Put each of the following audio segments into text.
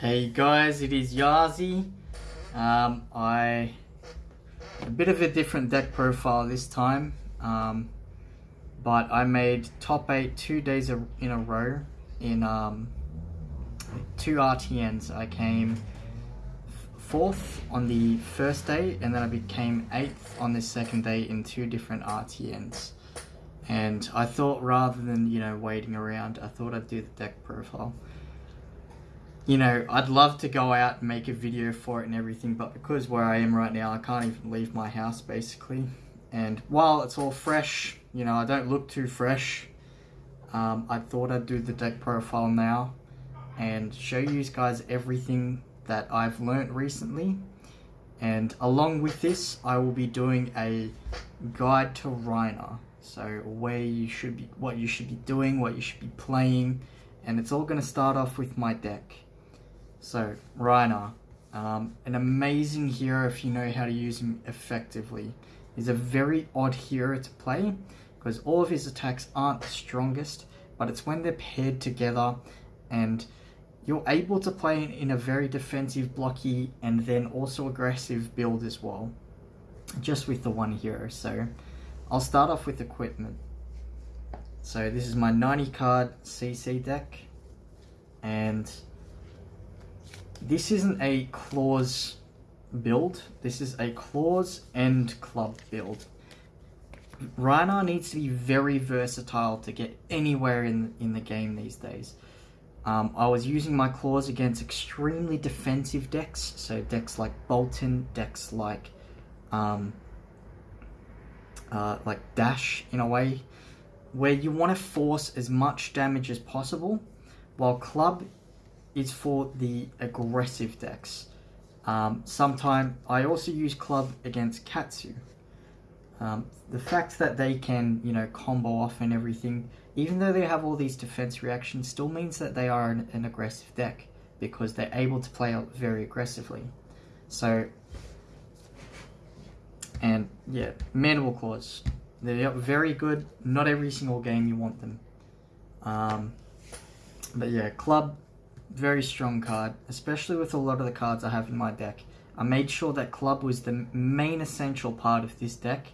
Hey guys, it is Yazi. Um, I a bit of a different deck profile this time, um, but I made top eight two days in a row in um, two RTNs. I came fourth on the first day, and then I became eighth on the second day in two different RTNs. And I thought rather than you know waiting around, I thought I'd do the deck profile you know, I'd love to go out and make a video for it and everything, but because where I am right now, I can't even leave my house basically. And while it's all fresh, you know, I don't look too fresh. Um, I thought I'd do the deck profile now and show you guys everything that I've learnt recently. And along with this, I will be doing a guide to Rhinar. So where you should be, what you should be doing, what you should be playing, and it's all going to start off with my deck. So, Rhinar, um, an amazing hero if you know how to use him effectively. He's a very odd hero to play because all of his attacks aren't the strongest, but it's when they're paired together and you're able to play in a very defensive, blocky, and then also aggressive build as well, just with the one hero. So, I'll start off with equipment. So this is my 90 card CC deck, and this isn't a claws build. This is a claws and club build. Rhinar needs to be very versatile to get anywhere in, in the game these days. Um, I was using my claws against extremely defensive decks, so decks like Boltyn, decks like um, uh, like Dash in a way, where you want to force as much damage as possible, while Club is for the aggressive decks. Um, Sometimes I also use Club against Katsu. Um, the fact that they can, you know, combo off and everything, even though they have all these defense reactions, still means that they are an, an aggressive deck because they're able to play out very aggressively. So, and yeah, Mandible Claws. They're very good. Not every single game you want them. Um, but yeah, Club very strong card, especially with a lot of the cards I have in my deck. I made sure that club was the main essential part of this deck,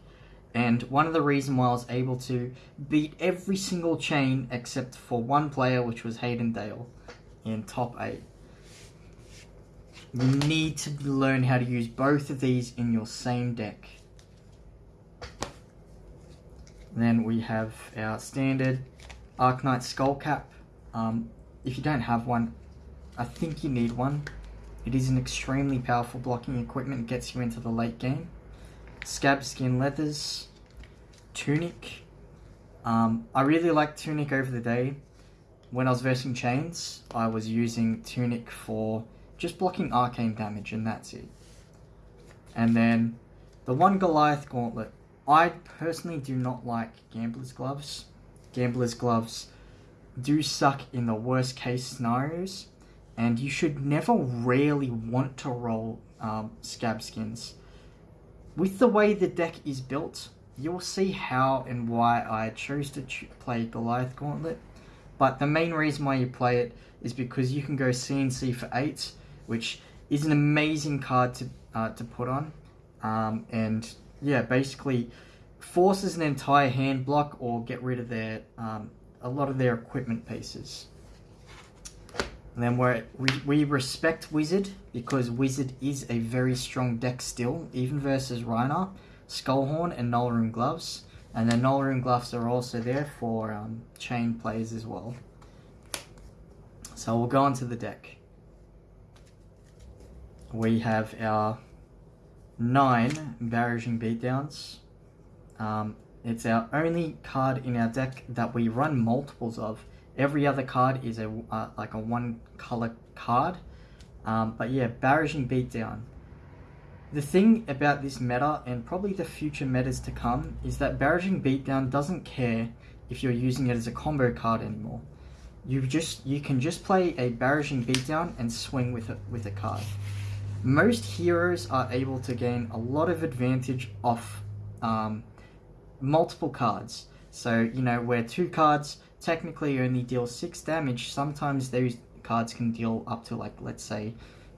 and one of the reasons why I was able to beat every single Chane except for one player, which was Hayden Dale, in top 8. You need to learn how to use both of these in your same deck. then we have our standard Arcanite Skullcap. Um, if you don't have one, I think you need one. It is an extremely powerful blocking equipment. Gets you into the late game. Scab Skin Leathers. Tunic. Um, I really like Tunic over the day. When I was versing Chanes, I was using Tunic for just blocking arcane damage and that's it. And then the one Goliath Gauntlet. I personally do not like Gambler's Gloves. Gambler's Gloves do suck in the worst case scenarios and you should never really want to roll um, scab skins. With the way the deck is built, you'll see how and why I chose to play Goliath Gauntlet, but the main reason why you play it is because you can go CNC for 8, which is an amazing card to, uh, to put on, um, and yeah, basically forces an entire hand block or get rid of their um, a lot of their equipment pieces. And then we we respect Wizard because Wizard is a very strong deck still, even versus Rhinar, Skullhorn, and Nullrune Gloves. And then Nullrune Gloves are also there for um, Chane plays as well. So we'll go on to the deck. We have our nine Barraging Beatdowns. Um, it's our only card in our deck that we run multiples of Every other card is a uh, like a one color card. Um, but yeah, Barraging Beatdown. The thing about this meta, and probably the future metas to come, is that Barraging Beatdown doesn't care if you're using it as a combo card anymore. You just you can just play a Barraging Beatdown and swing with it with a card. Most heroes are able to gain a lot of advantage off um, multiple cards. So, you know, where two cards technically only deal 6 damage, sometimes those cards can deal up to like let's say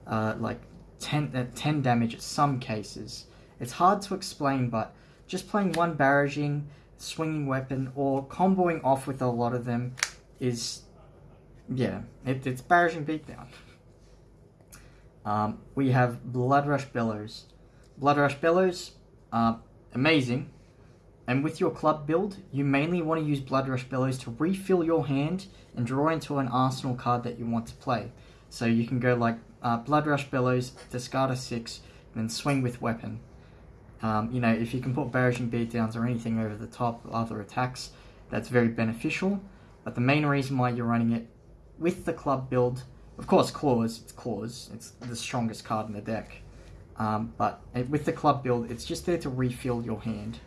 uh, like 10, uh, 10 damage in some cases. It's hard to explain, but just playing one barraging, swinging weapon, or comboing off with a lot of them is, yeah, it, it's barraging beatdown. Um, we have Blood Rush Bellows. Blood Rush Bellows, uh, amazing. And with your club build, you mainly want to use Blood Rush Bellows to refill your hand and draw into an arsenal card that you want to play. So you can go like uh, Blood Rush Bellows, discard a 6, then swing with weapon. Um, you know, if you can put barraging beatdowns or anything over the top other attacks, that's very beneficial. But the main reason why you're running it with the club build, of course, Claws, it's Claws, it's the strongest card in the deck. Um, but with the club build, it's just there to refill your hand.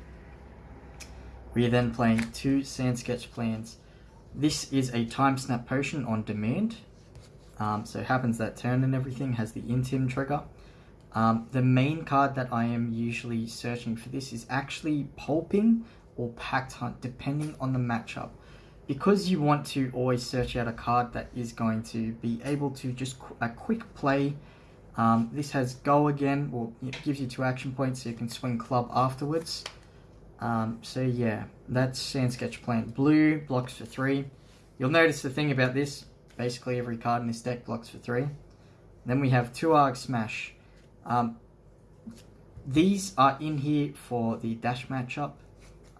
We are then playing two Sand Sketched Plans. This is a Time Snap Potion on demand. Um, so it happens that turn and everything has the Intim trigger. Um, the main card that I am usually searching for this is actually Pulping or Pack Hunt, depending on the matchup. Because you want to always search out a card that is going to be able to just qu a quick play. Um, this has Go again, or it gives you two action points so you can swing Club afterwards. Um, so yeah, that's Sand Sketched Plan. Blue blocks for three. You'll notice the thing about this, basically every card in this deck blocks for three. Then we have two Arg Smash. Um, these are in here for the dash matchup,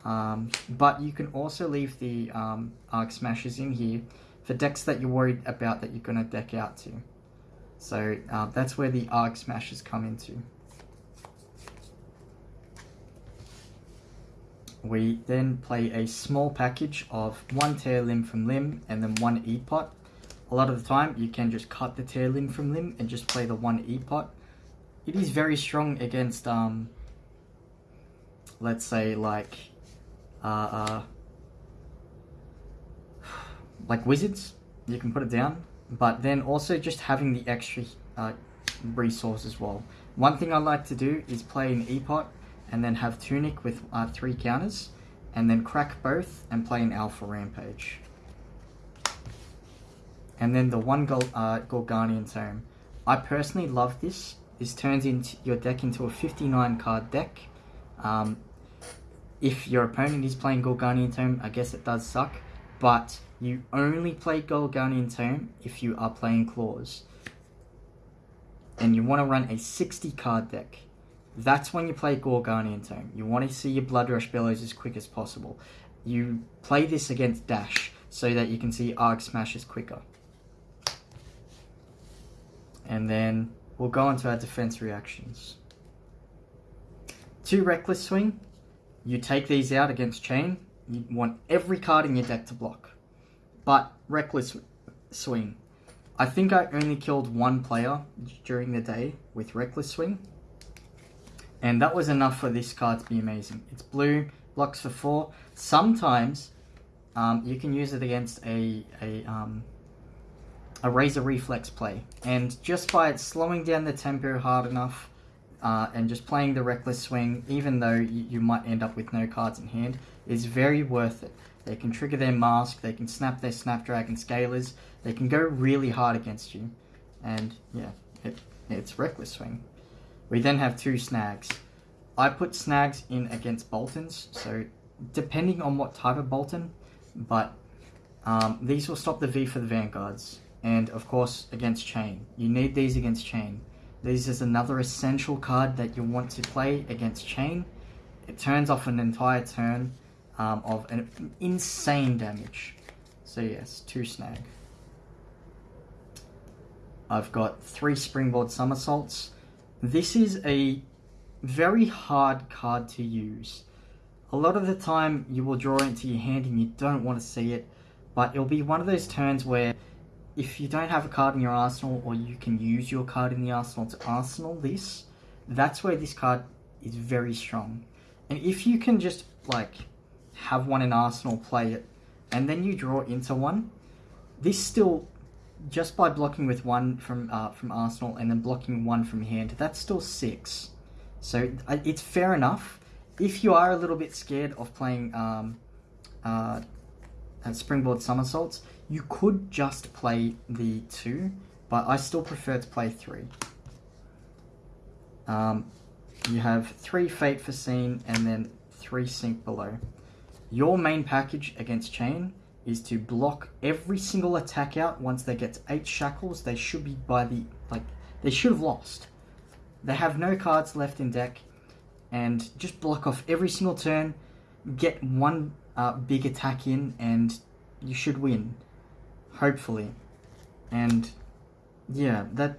um, but you can also leave the um, Arg Smashes in here for decks that you're worried about that you're going to deck out to. So uh, that's where the Arg Smashes come into. We then play a small package of one tear limb from limb and then one E-pot. A lot of the time you can just cut the tear limb from limb and just play the one E-pot it is very strong against, um, let's say, like, uh, uh, like wizards. You can put it down, but then also just having the extra uh, resource as well. One thing I like to do is play an E-pot and then have Tunic with uh, three counters, and then crack both and play an Alpha Rampage. And then the one Gol uh, Tome. I personally love this this turns into your deck into a 59 card deck. Um, if your opponent is playing Gorganian Tome, I guess it does suck, but you only play Gorganian Tome if you are playing Claws. And you want to run a 60 card deck. That's when you play Gorganian Tome. You want to see your Blood Rush Bellows as quick as possible. You play this against Dash so that you can see Arg Smashes quicker. And then we'll go on to our defense reactions. Two Reckless Swing, you take these out against Chane, you want every card in your deck to block. But Reckless Swing, I think I only killed one player during the day with Reckless Swing. And that was enough for this card to be amazing. It's blue, blocks for four. Sometimes um, you can use it against a, a um, a Razor Reflex play. And just by slowing down the tempo hard enough uh, and just playing the Reckless Swing, even though you, you might end up with no cards in hand, is very worth it. They can trigger their mask, they can snap their Snapdragon Scalers, they can go really hard against you. And yeah, it, it's Reckless Swing. We then have two Snags. I put Snags in against Boltyns, so depending on what type of Boltyn, but um, these will stop the V for the Vanguards and of course against Chane. You need these against Chane. This is another essential card that you want to play against Chane. It turns off an entire turn um, of an insane damage. So yes, two snag. I've got three springboard somersaults. This is a very hard card to use. A lot of the time you will draw into your hand and you don't want to see it, but it'll be one of those turns where if you don't have a card in your arsenal or you can use your card in the arsenal to arsenal this, that's where this card is very strong. And if you can just like have one in arsenal, play it, and then you draw into one, this still just by blocking with one from uh, from arsenal and then blocking one from hand, that's still six. So it's fair enough. If you are a little bit scared of playing um, uh, springboard somersaults, You could just play the two, but I still prefer to play three. Um, you have three Fate Foreseen and then three Sink Below. Your main package against Chane is to block every single attack out once they get eight shackles. They should be by the like they should have lost. They have no cards left in deck, and just block off every single turn. Get one uh, big attack in, and you should win, hopefully. And yeah, that.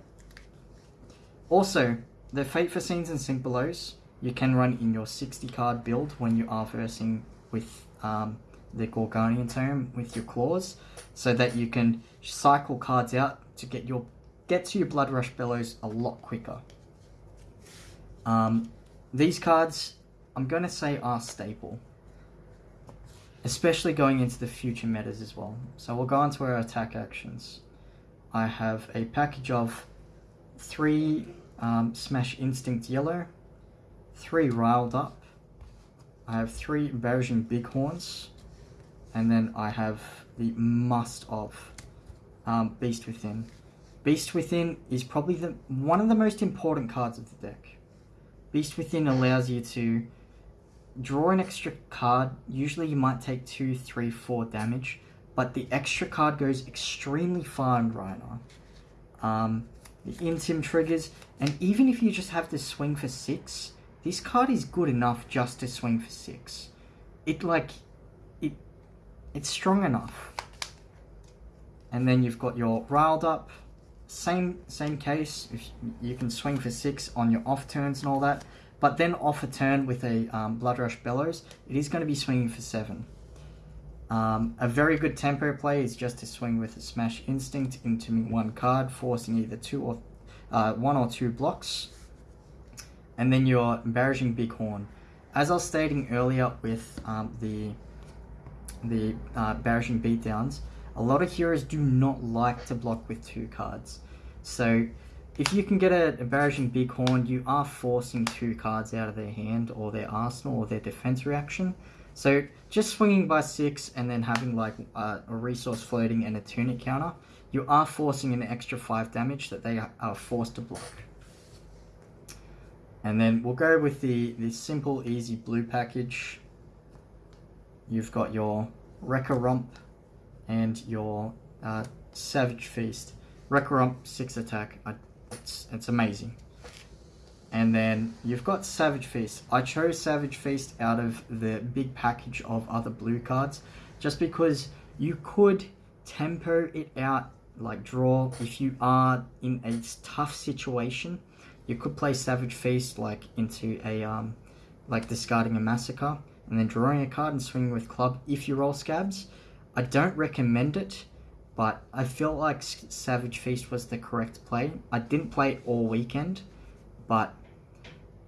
Also, the Fate Foreseens and Sink Belows you can run in your 60 card build when you are versing with um, the Gorganian Tome, with your claws, so that you can cycle cards out to get your get to your Blood Rush Bellows a lot quicker. Um, these cards, I'm going to say, are staple. Especially going into the future metas as well. So we'll go on to our attack actions. I have a package of three um, Smash Instinct Yellow, three Riled Up, I have three Barraging Big Horns, and then I have the must of um, Beast Within. Beast Within is probably the one of the most important cards of the deck. Beast Within allows you to draw an extra card. Usually you might take two, three, four damage, but the extra card goes extremely far in Rhinar. Um, the Intim triggers, and even if you just have to swing for six, this card is good enough just to swing for six. It like, it's strong enough. And then you've got your riled up, same same case. If you can swing for six on your off turns and all that, but then off a turn with a um, Blood Rush Bellows, it is going to be swinging for seven. Um, a very good tempo play is just to swing with a Smash Instinct into one card, forcing either two or uh, one or two blocks, and then your Barraging Big Horn. As I was stating earlier with um, the the uh, Barraging beatdowns, a lot of heroes do not like to block with two cards. So if you can get a, a Barraging Big Horn, you are forcing two cards out of their hand or their arsenal or their defense reaction. So just swinging by six and then having like uh, a resource floating and a tunic counter, you are forcing an extra five damage that they are forced to block. And then we'll go with the, the simple, easy blue package. You've got your Wrecker Romp and your uh, Savage Feast. Wrecker Romp 6 attack. I, it's, it's amazing. And then you've got Savage Feast. I chose Savage Feast out of the big package of other blue cards just because you could tempo it out like draw if you are in a tough situation you could play Savage Feast like into a um like discarding a massacre and then drawing a card and swinging with club if you roll scabs. I don't recommend it, but I feel like Savage Feast was the correct play. I didn't play it all weekend, but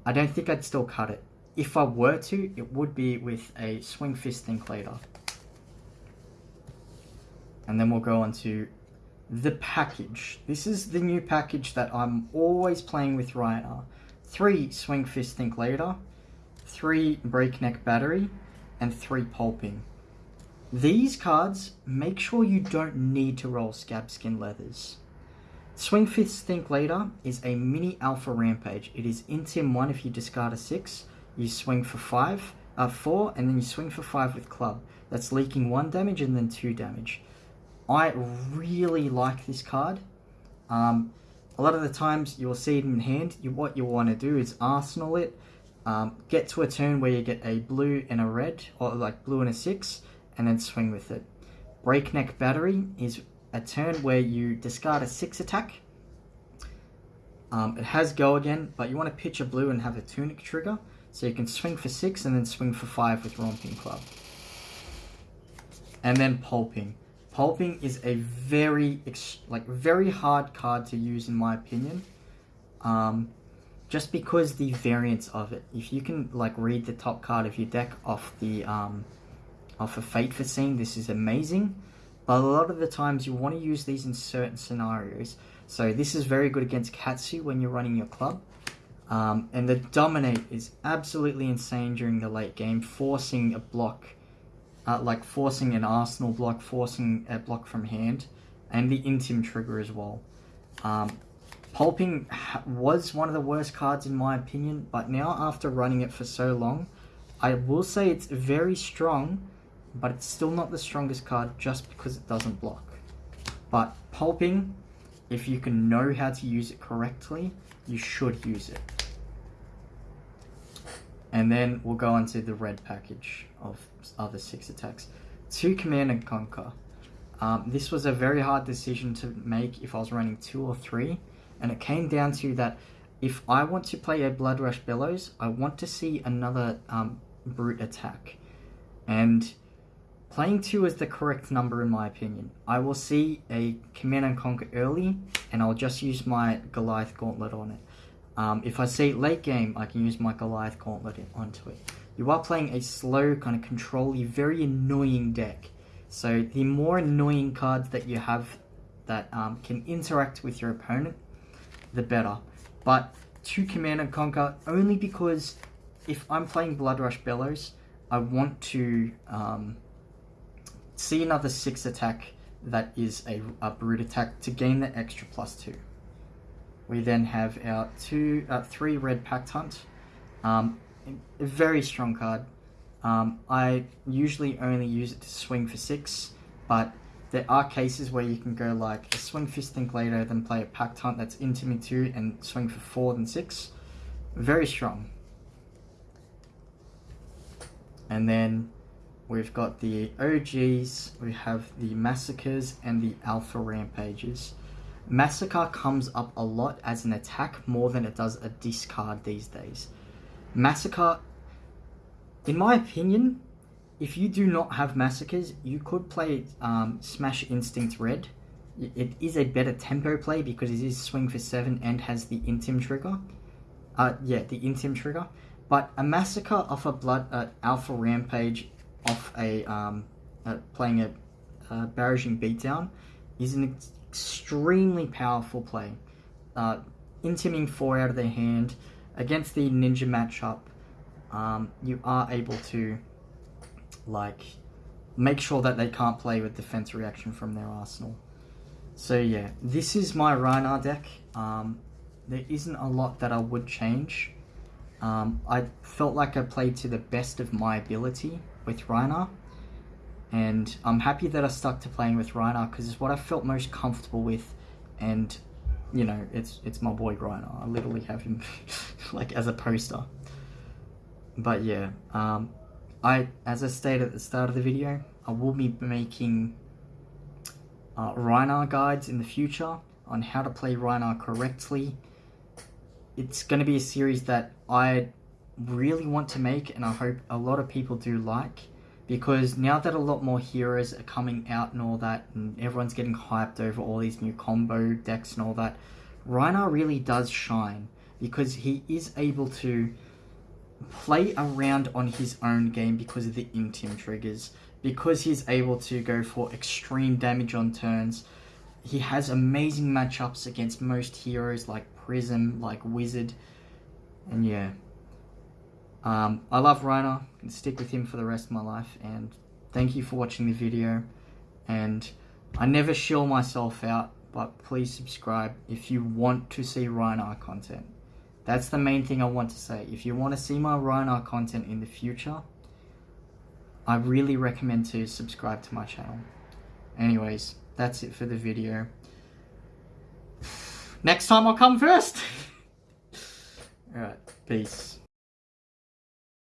I don't think I'd still cut it. If I were to, it would be with a Swing Fist Think later. And then we'll go on to the package. This is the new package that I'm always playing with Rhinar. Three Swing Fist Think later 3 Breakneck Battery, and 3 Pulping. These cards, make sure you don't need to roll Scab Skin Leathers. Swing Fist Think Later is a mini Alpha Rampage. It is in Sim 1 if you discard a 6, you swing for 5, uh, 4, and then you swing for 5 with Club. That's leaking 1 damage and then 2 damage. I really like this card. Um, a lot of the times you'll see it in hand, you, what you want to do is arsenal it, um, get to a turn where you get a blue and a red, or like blue and a 6, and then swing with it. Breakneck Battery is a turn where you discard a 6 attack. Um, it has go again, but you want to pitch a blue and have a Tunic trigger, so you can swing for 6 and then swing for 5 with Romping Club. And then Pulping. Pulping is a very, like, very hard card to use in my opinion. Um, just because the variance of it. If you can, like, read the top card of your deck off the, um, off a Fate Foreseen, this is amazing. But a lot of the times you want to use these in certain scenarios. So this is very good against Katsu when you're running your club. Um, and the Dominate is absolutely insane during the late game, forcing a block uh, like forcing an Arsenal block, forcing a block from hand, and the Intim trigger as well. Um, Pulping was one of the worst cards in my opinion, but now after running it for so long, I will say it's very strong, but it's still not the strongest card just because it doesn't block. But Pulping, if you can know how to use it correctly, you should use it. And then we'll go on to the red package of other six attacks. Two Command and Conquer. Um, this was a very hard decision to make if I was running two or three. And it came down to that if I want to play a Blood Rush Bellows, I want to see another um, Brute attack. And playing two is the correct number in my opinion. I will see a Command and Conquer early, and I'll just use my Goliath Gauntlet on it. Um, if I see late game, I can use my Goliath Gauntlet onto it. You are playing a slow, kind of control very annoying deck. So the more annoying cards that you have that um, can interact with your opponent, the better. But to Command and Conquer, only because if I'm playing Blood Rush Bellows, I want to um, see another 6 attack that is a, a brute attack to gain the extra plus 2. We then have our two, uh, three red Pack Hunt. Um, a very strong card. Um, I usually only use it to swing for six, but there are cases where you can go like a swing fist think later, then play a Pack Hunt that's into me two and swing for four then six. Very strong. And then we've got the OGs, we have the Massacres and the Alpha Rampages. Massacre comes up a lot as an attack more than it does a discard these days. Massacre, in my opinion, if you do not have Massacres, you could play um, Smash Instinct Red. It is a better tempo play because it is swing for 7 and has the Intim trigger. Uh, yeah, the Intim trigger. But a Massacre off a Blood uh, Alpha Rampage off a um, uh, playing a uh, Barraging Beatdown is an extremely powerful play. Uh, intiming four out of their hand against the ninja matchup. Um, you are able to like make sure that they can't play with defense reaction from their arsenal. So yeah, this is my Rhinar deck. Um, there isn't a lot that I would change. Um, I felt like I played to the best of my ability with Rhinar and I'm happy that I stuck to playing with Rhinar because it's what I felt most comfortable with and you know it's it's my boy Rhinar I literally have him like as a poster but yeah um, I as I stated at the start of the video I will be making uh, Rhinar guides in the future on how to play Rhinar correctly. It's going to be a series that I really want to make and I hope a lot of people do like because now that a lot more heroes are coming out and all that, and everyone's getting hyped over all these new combo decks and all that, Rhinar really does shine because he is able to play around on his own game because of the Intim triggers, because he's able to go for extreme damage on turns. He has amazing matchups against most heroes like Prism, like Wizard, and yeah. Um, I love Rhinar, can stick with him for the rest of my life, and thank you for watching the video, and I never shill myself out, but please subscribe if you want to see Rhinar content. That's the main thing I want to say. If you want to see my Rhinar content in the future, I really recommend to subscribe to my channel. Anyways, that's it for the video. Next time I'll come first. Alright, peace.